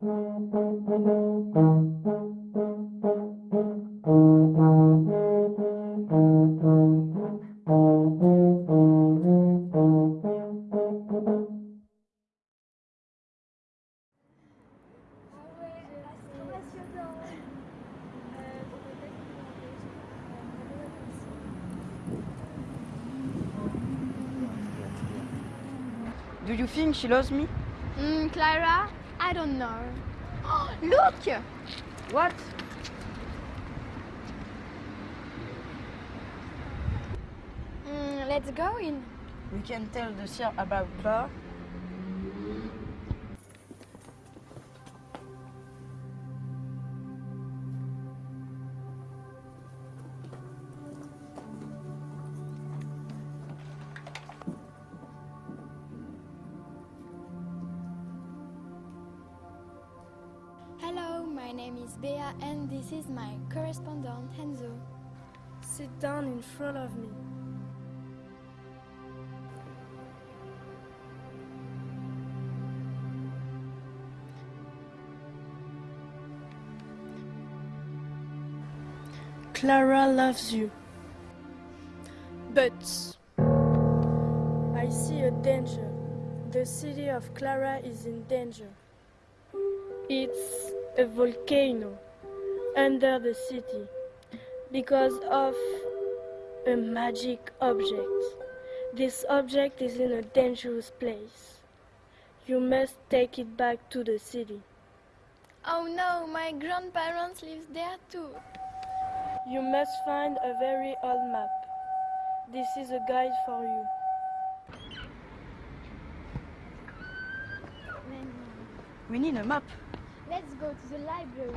Do you think she loves me? Mm, Clara, I don't know. Look! What? Mm, let's go in. We can tell the sir about bar. Name is Bea and this is my correspondent Enzo. Sit down in front of me. Clara loves you. But I see a danger. The city of Clara is in danger. It's a volcano under the city because of a magic object. This object is in a dangerous place. You must take it back to the city. Oh no, my grandparents live there too. You must find a very old map. This is a guide for you. We need a map. Let's go to the library.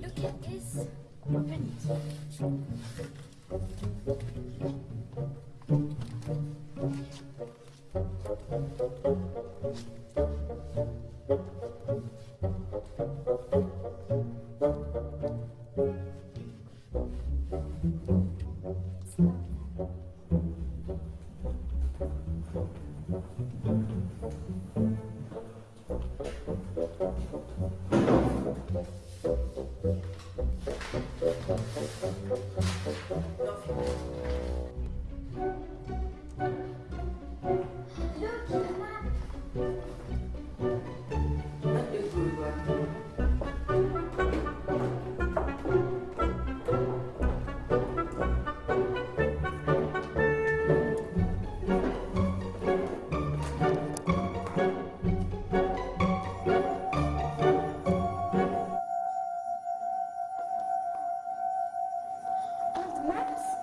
Look at this. Open it. Thank you. Maps?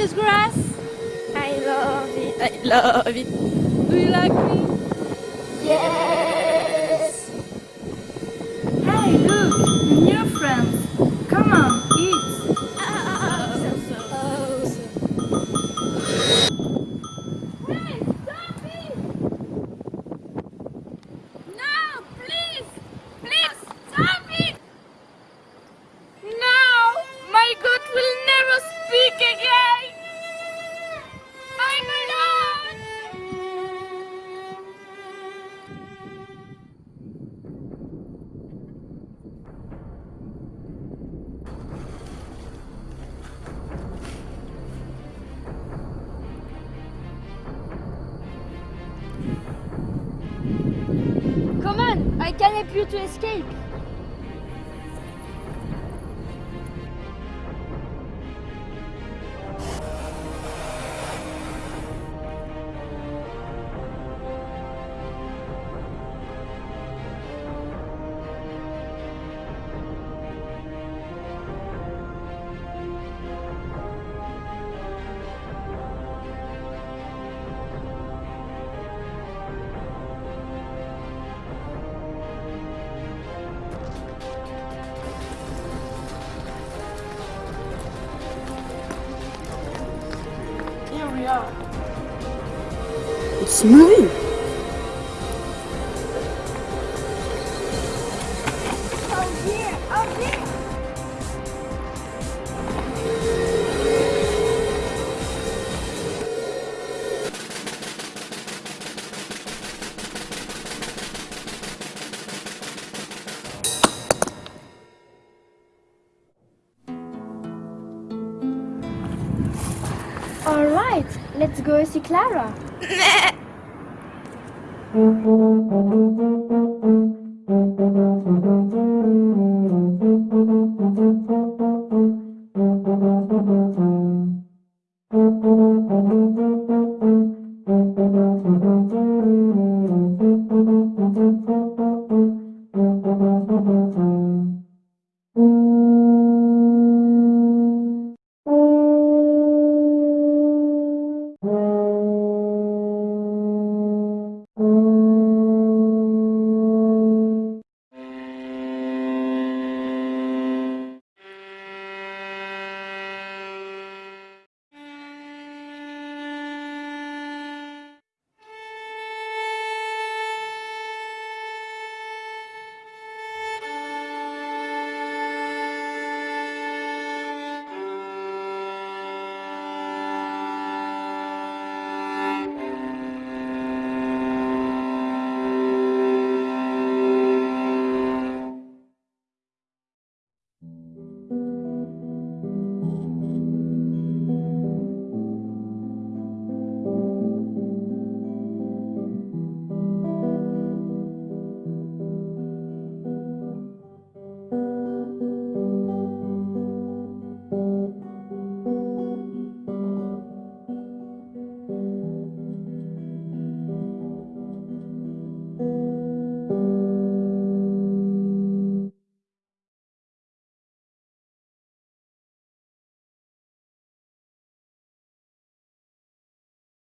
this grass? I love it. I love it. Do you like me? Yes. Hey, look. I can help you to escape. It's moving. All right, let's go see Clara. Thank you.